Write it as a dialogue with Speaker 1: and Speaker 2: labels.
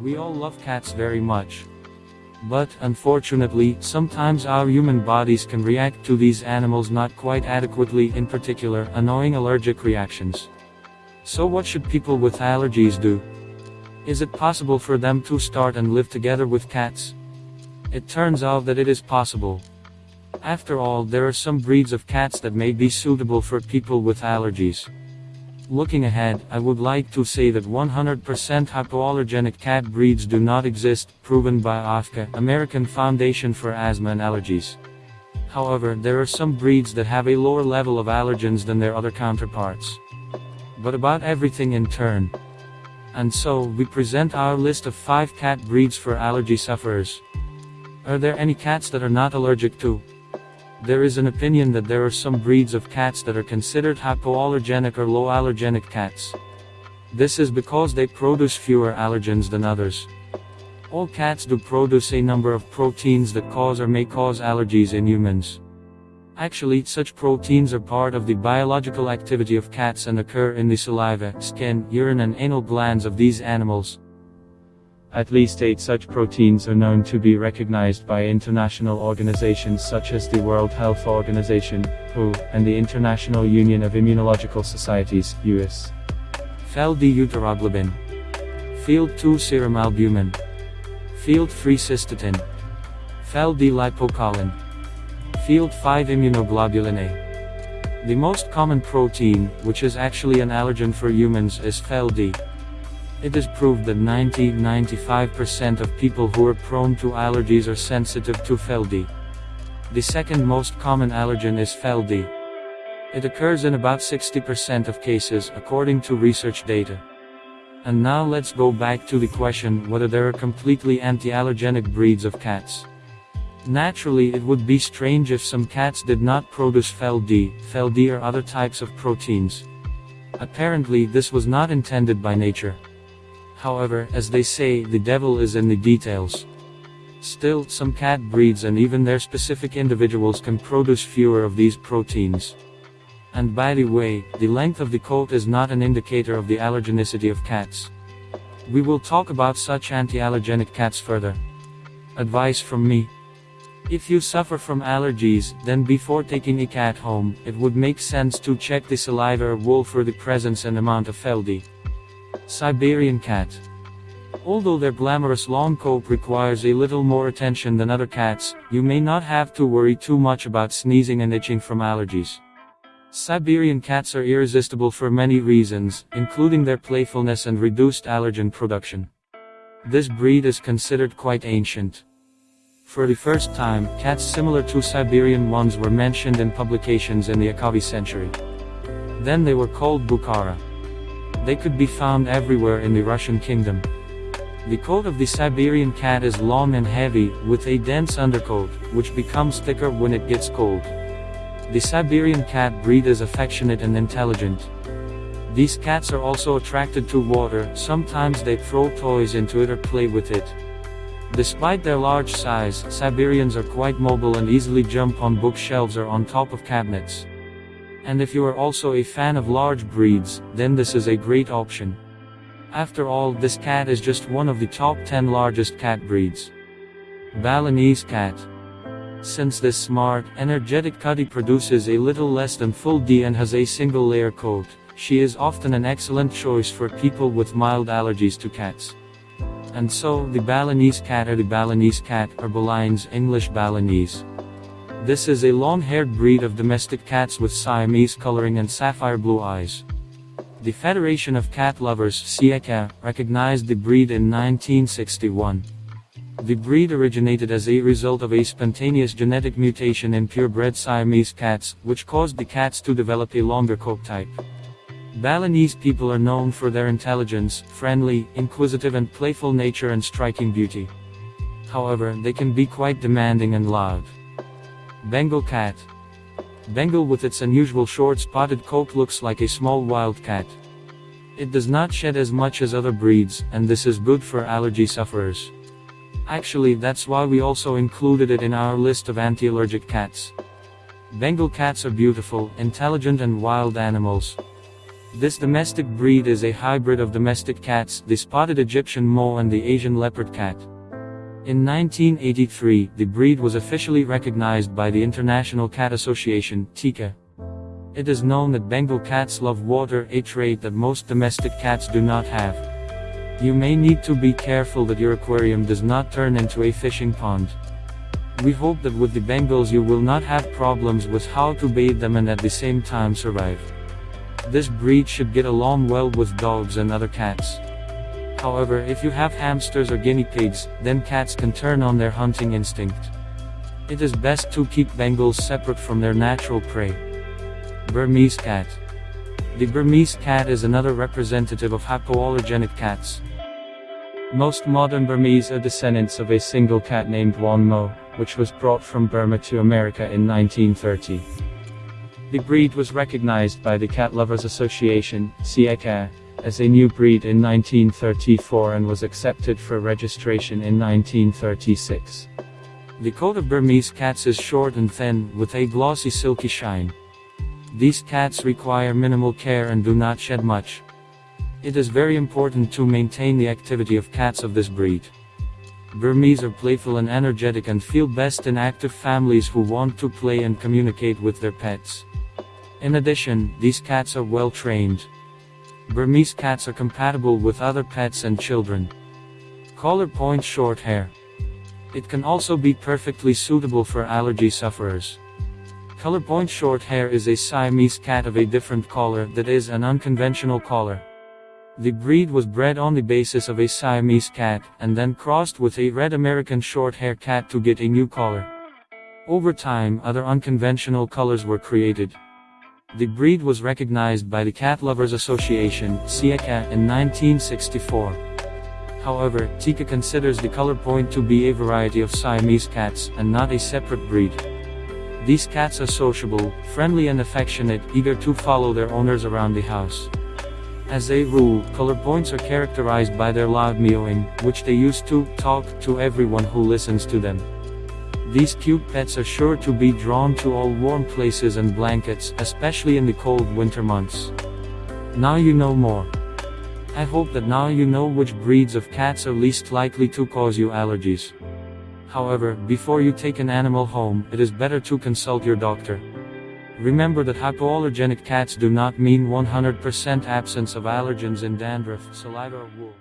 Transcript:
Speaker 1: We all love cats very much. But, unfortunately, sometimes our human bodies can react to these animals not quite adequately, in particular, annoying allergic reactions. So what should people with allergies do? Is it possible for them to start and live together with cats? It turns out that it is possible. After all, there are some breeds of cats that may be suitable for people with allergies. Looking ahead, I would like to say that 100% hypoallergenic cat breeds do not exist, proven by AFCA, American Foundation for Asthma and Allergies. However, there are some breeds that have a lower level of allergens than their other counterparts. But about everything in turn. And so, we present our list of 5 cat breeds for allergy sufferers. Are there any cats that are not allergic to? There is an opinion that there are some breeds of cats that are considered hypoallergenic or low allergenic cats. This is because they produce fewer allergens than others. All cats do produce a number of proteins that cause or may cause allergies in humans. Actually, such proteins are part of the biological activity of cats and occur in the saliva, skin, urine and anal glands of these animals. At least eight such proteins are known to be recognized by international organizations such as the World Health Organization, WHO, and the International Union of Immunological Societies, US. Fel-D-euteroglobin. Fel-D 2 serum albumin. Fel-D 3 cystatin. Fel-D-lipocalin. Fel-D 5 immunoglobulin A. The most common protein, which is actually an allergen for humans, is Fel-D. It is proved that 90-95% of people who are prone to allergies are sensitive to Fel-D. The second most common allergen is Fel-D. It occurs in about 60% of cases, according to research data. And now let's go back to the question whether there are completely anti-allergenic breeds of cats. Naturally it would be strange if some cats did not produce Fel-D, Fel-D or other types of proteins. Apparently this was not intended by nature. However, as they say, the devil is in the details. Still, some cat breeds and even their specific individuals can produce fewer of these proteins. And by the way, the length of the coat is not an indicator of the allergenicity of cats. We will talk about such anti-allergenic cats further. Advice from me. If you suffer from allergies, then before taking a cat home, it would make sense to check the saliva or wool for the presence and amount of Fel-D. Siberian cat. Although their glamorous long coat requires a little more attention than other cats, you may not have to worry too much about sneezing and itching from allergies. Siberian cats are irresistible for many reasons, including their playfulness and reduced allergen production. This breed is considered quite ancient. For the first time, cats similar to Siberian ones were mentioned in publications in the Akavi century. Then they were called Bukhara. They could be found everywhere in the Russian kingdom. The coat of the Siberian cat is long and heavy, with a dense undercoat, which becomes thicker when it gets cold. The Siberian cat breed is affectionate and intelligent. These cats are also attracted to water, sometimes they throw toys into it or play with it. Despite their large size, Siberians are quite mobile and easily jump on bookshelves or on top of cabinets. And if you are also a fan of large breeds, then this is a great option. After all, this cat is just one of the top 10 largest cat breeds. Balinese cat. Since this smart, energetic cutty produces a little less than Fel D and has a single layer coat, she is often an excellent choice for people with mild allergies to cats. And so, the Balinese cat or the Balinese cat, or Balinese English Balinese. This is a long-haired breed of domestic cats with Siamese coloring and sapphire blue eyes. The Federation of Cat Lovers CECA, recognized the breed in 1961. The breed originated as a result of a spontaneous genetic mutation in purebred Siamese cats, which caused the cats to develop a longer coat type. Balinese people are known for their intelligence, friendly, inquisitive and playful nature and striking beauty. However, they can be quite demanding and loud. Bengal cat. Bengal with its unusual short spotted coat looks like a small wild cat. It does not shed as much as other breeds, and this is good for allergy sufferers. Actually that's why we also included it in our list of anti-allergic cats. Bengal cats are beautiful, intelligent and wild animals. This domestic breed is a hybrid of domestic cats, the spotted Egyptian Mau and the Asian leopard cat. In 1983, the breed was officially recognized by the International Cat Association, TICA. It is known that Bengal cats love water, a trait that most domestic cats do not have. You may need to be careful that your aquarium does not turn into a fishing pond. We hope that with the Bengals you will not have problems with how to bathe them and at the same time survive. This breed should get along well with dogs and other cats. However, if you have hamsters or guinea pigs, then cats can turn on their hunting instinct. It is best to keep Bengals separate from their natural prey. Burmese cat. The Burmese cat is another representative of hypoallergenic cats. Most modern Burmese are descendants of a single cat named Wong Mau, which was brought from Burma to America in 1930. The breed was recognized by the Cat Lovers Association, CICA, as a new breed in 1934 and was accepted for registration in 1936. The coat of Burmese cats is short and thin, with a glossy silky shine. These cats require minimal care and do not shed much. It is very important to maintain the activity of cats of this breed. Burmese are playful and energetic and feel best in active families who want to play and communicate with their pets. In addition, these cats are well trained. Burmese cats are compatible with other pets and children. Colorpoint short hair. It can also be perfectly suitable for allergy sufferers. Colorpoint short hair is a Siamese cat of a different color that is an unconventional color. The breed was bred on the basis of a Siamese cat, and then crossed with a red American short hair cat to get a new color. Over time, other unconventional colors were created. The breed was recognized by the Cat Lovers Association, CICA, in 1964. However, TICA considers the color point to be a variety of Siamese cats, and not a separate breed. These cats are sociable, friendly and affectionate, eager to follow their owners around the house. As a rule, color points are characterized by their loud meowing, which they use to talk to everyone who listens to them. These cute pets are sure to be drawn to all warm places and blankets, especially in the cold winter months. Now you know more. I hope that now you know which breeds of cats are least likely to cause you allergies. However, before you take an animal home, it is better to consult your doctor. Remember that hypoallergenic cats do not mean 100% absence of allergens in dandruff, saliva or wool.